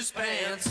shoes, pants.